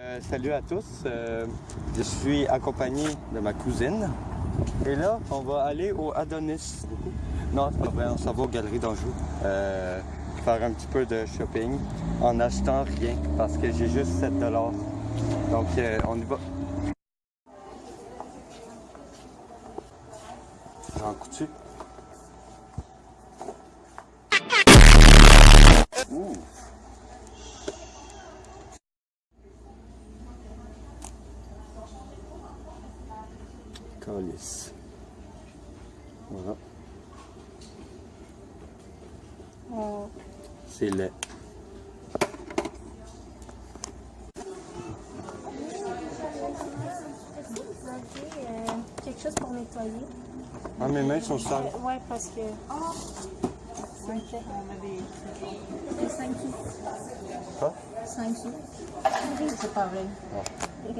Euh, salut à tous, euh, je suis accompagné de ma cousine. Et là, on va aller au Adonis. Non, c'est pas vrai, on s'en va aux Galeries d'Anjou. Euh, faire un petit peu de shopping en achetant rien parce que j'ai juste 7 dollars. Donc, on y va. Jean Coutu. Calice. Voilà. C'est laid. Quelque chose pour nettoyer? Ah, mes mains sont sales. Euh, ouais, parce que. C'est 5 sous. Quoi? 5 sous. C'est pas vrai.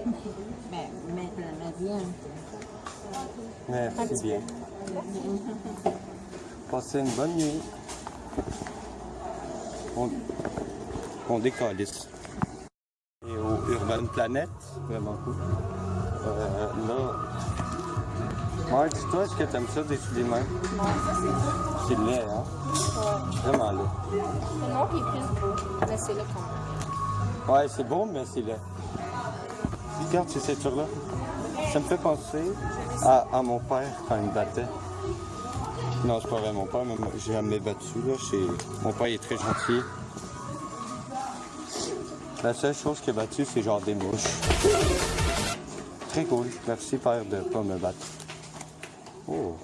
Mais, mais la, la viande. Merci bien. Passez une bonne nuit. On, on décalisse. Et au Urban Planet, vraiment cool. Euh, là. Ouais, dis-toi, est-ce que t'aimes ça des main? Non, ça c'est bon. C'est laid, hein? Ouais. Vraiment laid. Le noir est plus beau, mais c'est là quand même. Ouais, c'est bon, mais c'est laid. Regarde ces ceintures-là. Ça me fait penser à, mon père quand il me battait. Non, c'est pas vrai mon père, mais j'ai jamais battu. Là. Mon père est très gentil. La seule chose qu'il a battu, c'est genre des mouches. Très cool. Merci père de pas me battre. Oh,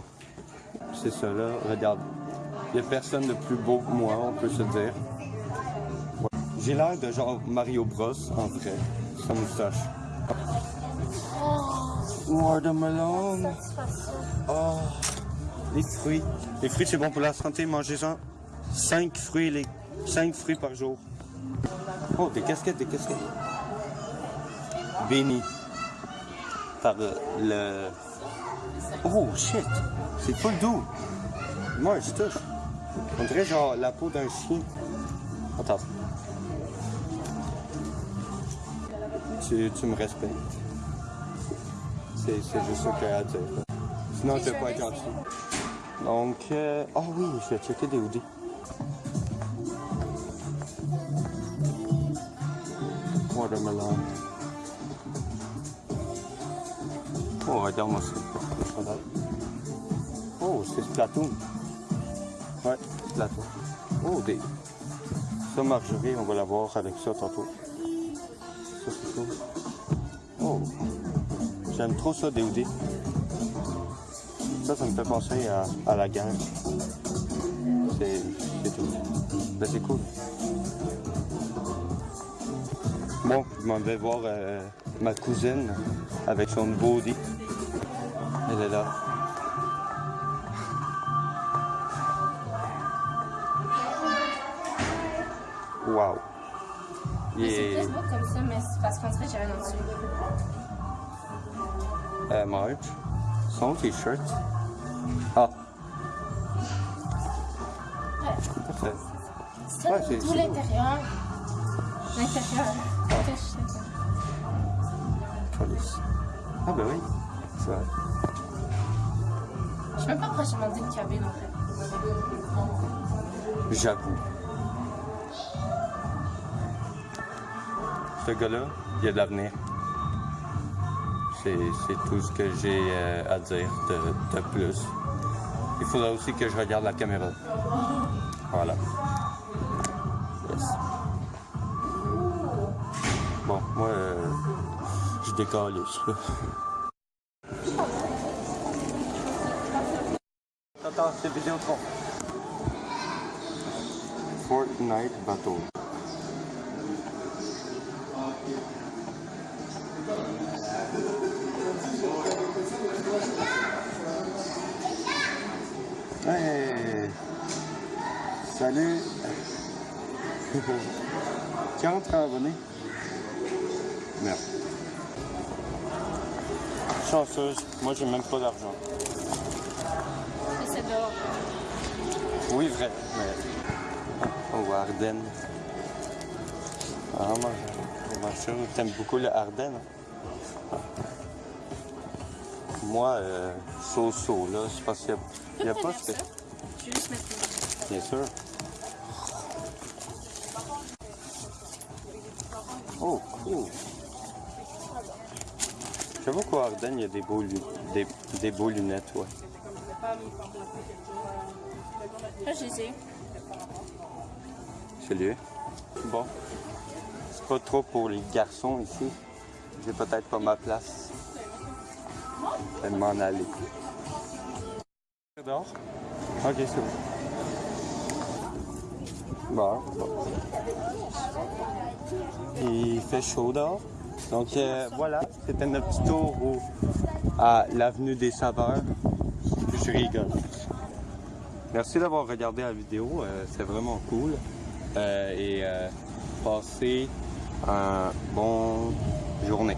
c'est ça là. Regarde. Il n'y a personne de plus beau que moi, on peut se dire. J'ai l'air de genre Mario Bros en vrai. Sa moustache. Oh, les fruits. Les fruits, c'est bon pour la santé. Mangez-en 5 fruits, les 5 fruits par jour. Oh, des casquettes, des casquettes. Béni par le... Oh, shit. C'est full doux. Moi, je touche. On dirait genre la peau d'un chien. Attends. Tu me respectes. C'est juste dire. là. Sinon, je vais pas être gentil. Donc, euh... oh oui, je vais checker des hoodies. Watermelon. Oh, regarde-moi ça. Oh, c'est Splatoon. Ouais, Splatoon. Oh, des... Ça, Marjorie, on va la voir avec ça tantôt. Ça, c'est cool. Oh. J'aime trop ça, des hoodies. Ça, ça me fait penser à, à la guerre. C'est c'est tout. Ben, c'est cool. Bon, je m'en vais voir euh, ma cousine avec son nouveau hoodie. Elle est là. Wow. C'est Yeah. plus beau comme ça, mais c'est parce qu'on dirait que j'ai rien en dessous. Euh, Marge, son t-shirt. Ah. C'est Ouais, c'est- tout l'intérieur. L'intérieur. Ah. Sais. Ah ben oui, c'est vrai. Je suis même pas prochainement d'une cabine en fait. J'avoue. Ce gars-là, il a de l'avenir. C'est tout ce que j'ai euh, à dire de, de plus. Il faudra aussi que je regarde la caméra. Voilà. Yes. Bon, moi, euh, je décolle. Attends, c'est Vidéotron. Fortnite Battle. Salut! Tu rentres à abonné? Merde. Chanceuse, moi j'ai même pas d'argent. C'est dehors. Oui, vrai, mais. Oh, Ardennes. Ah, moi, sûr, t'aimes beaucoup le Ardennes. hein? Moi, euh, so-so, là, je pense qu'il n'y a, y a pas ce que... Je vais juste mettre une- Bien sûr. Oh, cool. J'avoue qu'au Ardennes, il y a des beaux, des, des beaux lunettes, ouais. Là, je les ai. Celui Bon. C'est pas trop pour les garçons ici. J'ai peut-être pas ma place. Je vais m'en aller. Dehors? Ok, c'est bon. Bon, bon. Il fait chaud dehors. Donc euh, voilà, c'était notre petit tour à l'avenue des Saveurs. Je rigole. Merci d'avoir regardé la vidéo, euh, c'est vraiment cool. Euh, et passez une bonne journée.